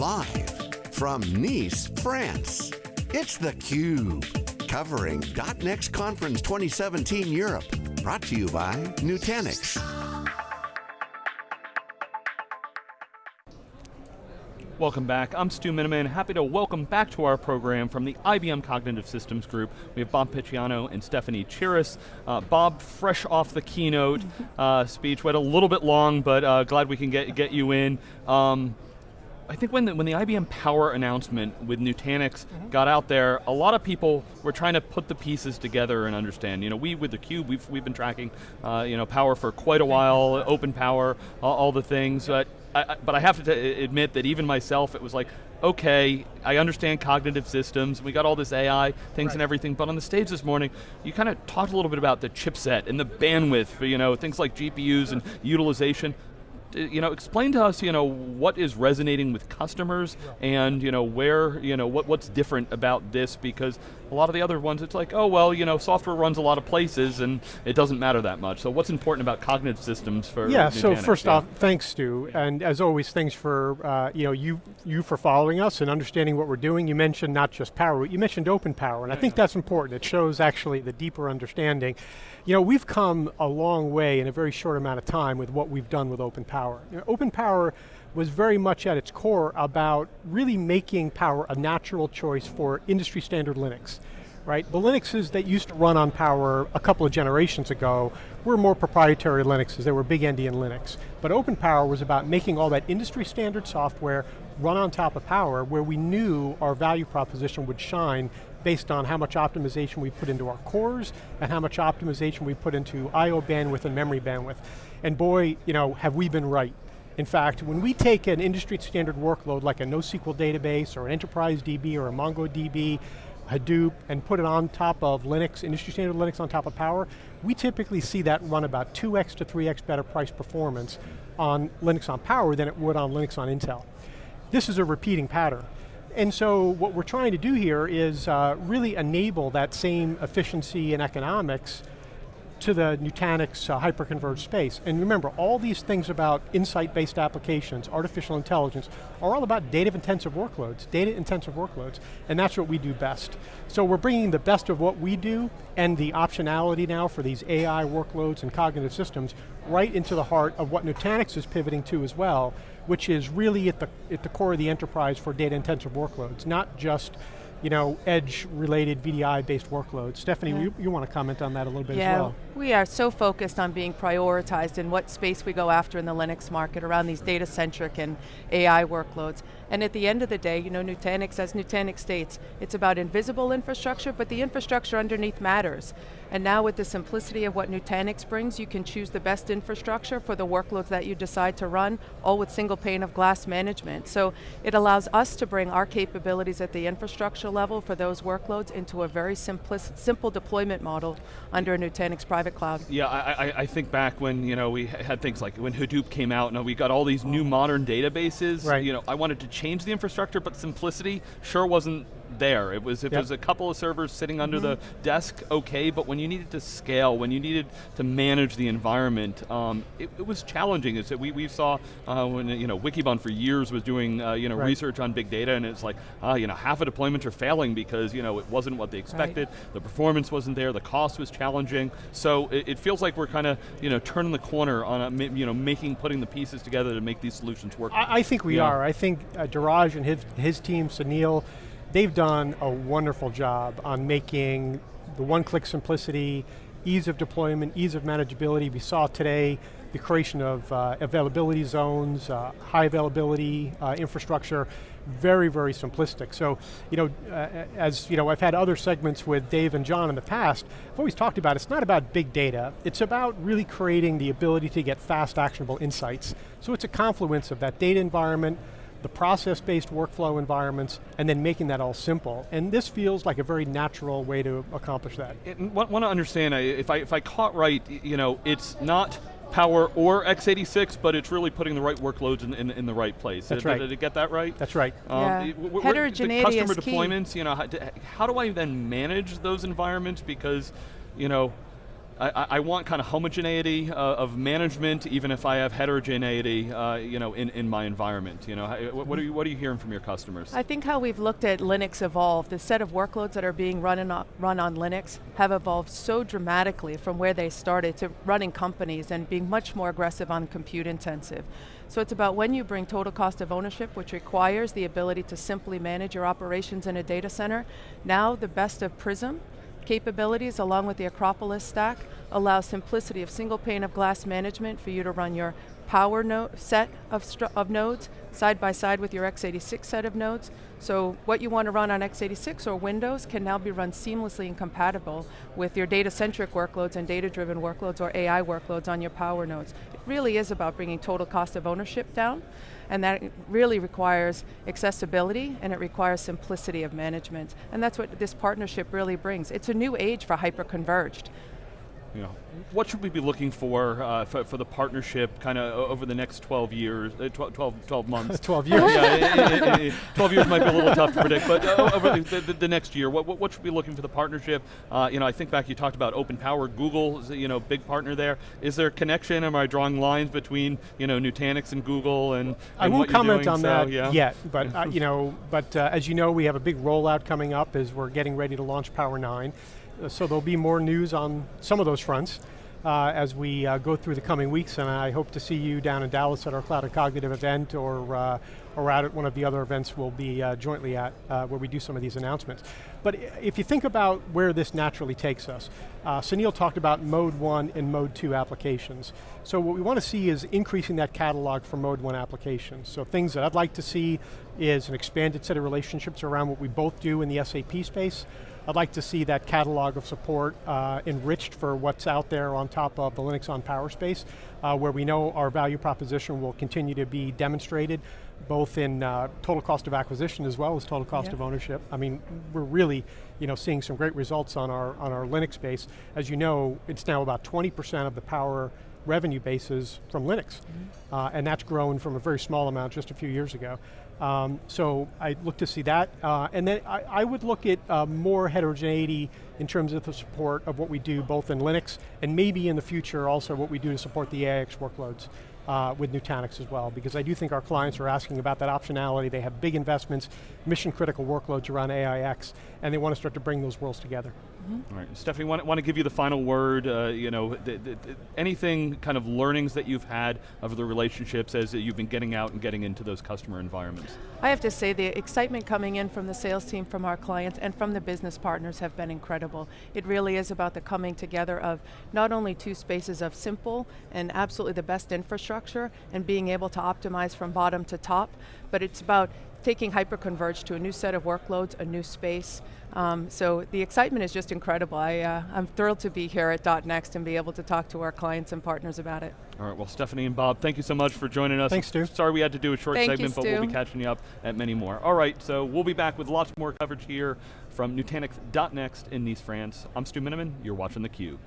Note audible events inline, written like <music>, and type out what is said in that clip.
Live from Nice, France, it's theCUBE. Covering .next Conference 2017 Europe. Brought to you by Nutanix. Welcome back, I'm Stu Miniman, happy to welcome back to our program from the IBM Cognitive Systems Group. We have Bob Picciano and Stephanie Chiras. Uh, Bob, fresh off the keynote <laughs> uh, speech, went a little bit long, but uh, glad we can get, get you in. Um, I think when the, when the IBM Power announcement with Nutanix mm -hmm. got out there, a lot of people were trying to put the pieces together and understand. You know, we with theCUBE, we've, we've been tracking uh, you know, Power for quite a while, open Power, all, all the things, but I, but I have to admit that even myself, it was like, okay, I understand cognitive systems, we got all this AI things right. and everything, but on the stage this morning, you kind of talked a little bit about the chipset and the bandwidth, for, you know, things like GPUs and utilization you know, explain to us, you know, what is resonating with customers and, you know, where, you know, what, what's different about this because a lot of the other ones, it's like, oh, well, you know, software runs a lot of places and it doesn't matter that much. So what's important about cognitive systems for Yeah, Nutanix? so first yeah. off, thanks Stu, and as always, thanks for, uh, you know, you, you for following us and understanding what we're doing. You mentioned not just power, you mentioned open power, and I think that's important. It shows actually the deeper understanding. You know, we've come a long way in a very short amount of time with what we've done with open power. You know, open power was very much at its core about really making power a natural choice for industry standard Linux. Right, the Linuxes that used to run on Power a couple of generations ago were more proprietary Linuxes, they were big endian Linux. But Open Power was about making all that industry standard software run on top of Power where we knew our value proposition would shine based on how much optimization we put into our cores and how much optimization we put into I.O. bandwidth and memory bandwidth. And boy, you know, have we been right. In fact, when we take an industry standard workload like a NoSQL database or an enterprise DB or a MongoDB, Hadoop, and put it on top of Linux, industry standard Linux on top of Power, we typically see that run about 2x to 3x better price performance on Linux on Power than it would on Linux on Intel. This is a repeating pattern. And so what we're trying to do here is uh, really enable that same efficiency and economics to the Nutanix uh, hyperconverged space. And remember, all these things about insight-based applications, artificial intelligence, are all about data-intensive workloads, data-intensive workloads, and that's what we do best. So we're bringing the best of what we do and the optionality now for these AI workloads and cognitive systems right into the heart of what Nutanix is pivoting to as well, which is really at the, at the core of the enterprise for data intensive workloads, not just you know, edge-related VDI-based workloads. Stephanie, yeah. you, you, want to comment on that a little bit yeah, as well. we are so focused on being prioritized in what space we go after in the Linux market around these data-centric and AI workloads. And at the end of the day, you know, Nutanix, as Nutanix states, it's about invisible infrastructure, but the infrastructure underneath matters. And now with the simplicity of what Nutanix brings, you can choose the best infrastructure for the workloads that you decide to run, all with single pane of glass management. So it allows us to bring our capabilities at the infrastructure level for those workloads into a very simple deployment model under a Nutanix private cloud. Yeah, I, I, I, think back when you know we had things like when Hadoop came out, and we got all these new modern databases. Right. You know, I wanted to change the infrastructure, but simplicity sure wasn't there. It was if yep. was a couple of servers sitting under mm -hmm. the desk, okay, but when you needed to scale, when you needed to manage the environment, um, it, it, was challenging. It's, we, we saw uh, when you know Wikibon for years was doing uh, you know right. research on big data, and it's like uh, you know half of deployments are failing because you know it wasn't what they expected, right. the performance wasn't there, the cost was challenging. So it, it feels like we're kind of you know turning the corner on a, you know making putting the pieces together to make these solutions work. I, I think we are. I think uh, and his, his team, Sunil, they've done a wonderful job on making the one-click simplicity, ease of deployment, ease of manageability. We saw today the creation of uh, availability zones, uh, high availability uh, infrastructure, very, very simplistic. So, you know, uh, as you know, I've had other segments with Dave and John in the past, I've always talked about it's not about big data, it's about really creating the ability to get fast actionable insights. So it's a confluence of that data environment, the process-based workflow environments, and then making that all simple. And this feels like a very natural way to accomplish that. want, want to understand, if I, if I caught right, you know, it's not Power or x86, but it's really putting the right workloads in, in, in the right place. That's did, right. Did it get that right? That's right. Um, yeah. Heterogeneity the customer deployments, you know, how, how do I then manage those environments? Because, you know, I, I want kind of homogeneity uh, of management, even if I have heterogeneity, uh, you know, in, in my environment. You know, what, are you what are you hearing from your customers? I think how we've looked at Linux evolve, the set of workloads that are being run, on, run on Linux have evolved so dramatically from where they started to running companies and being much more aggressive on compute intensive. So it's about when you bring total cost of ownership, which requires the ability to simply manage your operations in a data center. Now the best of Prism capabilities along with the Acropolis stack allow simplicity of single pane of glass management for you to run your power node set of, of nodes side by side with your x86 set of nodes. So what you want to run on x86 or Windows can now be run seamlessly and compatible with your data-centric workloads and data-driven workloads or AI workloads on your power nodes. It really is about bringing total cost of ownership down and that really requires accessibility and it requires simplicity of management. And that's what this partnership really brings. It's a new age for hyper-converged. You know, what should we be looking for uh, for, for, the partnership kind of over the next 12 years, uh, 12, 12, months? <laughs> 12 years. yeah, it, it, it, 12 years might be a little tough to predict, but uh, over the, the, the, next year, what, what, should we be looking for the partnership? Uh, you know, I think back you talked about open power, Google is you know, big partner there. Is there a connection, am I drawing lines between you know, Nutanix and Google and, and I won't comment on so, that yeah. yet, but <laughs> uh, you know, but uh, as you know, we have a big rollout coming up as we're getting ready to launch Power 9 so there'll be more news on some of those fronts uh, as we uh, go through the coming weeks, and I hope to see you down in Dallas at our Cloud and Cognitive event or, uh, or out at one of the other events we'll be uh, jointly at, uh, where we do some of these announcements. But if you think about where this naturally takes us, uh, Sunil talked about mode one and mode two applications. So what we want to see is increasing that catalog for mode one applications. So things that I'd like to see is an expanded set of relationships around what we both do in the SAP space, I'd like to see that catalog of support uh, enriched for what's out there on top of the Linux on Power space, uh, where we know our value proposition will continue to be demonstrated, both in uh, total cost of acquisition as well as total cost yeah. of ownership. I mean, we're really you know, seeing some great results on our, on our Linux base. As you know, it's now about 20% of the power revenue bases from Linux. Mm -hmm. and that's grown from a very small amount just a few years ago. Um, so I look to see that. Uh, and then I, I, would look at uh, more heterogeneity in terms of the support of what we do both in Linux and maybe in the future also what we do to support the AIX workloads uh, with Nutanix as well, because I do think our clients are asking about that optionality. They have big investments, mission critical workloads around AIX, and they want to start to bring those worlds together. Mm -hmm. All right, Stephanie, want, want to give you the final word, uh, you know, anything kind of learnings that you've had of the relationships as you've been getting out and getting into those customer environments? I have to say the excitement coming in from the sales team, from our clients, and from the business partners have been incredible. It really is about the coming together of not only two spaces of simple and absolutely the best infrastructure and being able to optimize from bottom to top, but it's about taking hyperconverged to a new set of workloads, a new space. Um, so the excitement is just incredible. I, uh, I'm thrilled to be here at Dot .next and be able to talk to our clients and partners about it. All right, well Stephanie and Bob, thank you so much for joining us. Thanks, Stu. Sorry we had to do a short thank segment, you, but we'll be catching you up at many more. All right, so we'll be back with lots more coverage here from Nutanix.next in Nice, France. I'm Stu Miniman, you're watching theCUBE.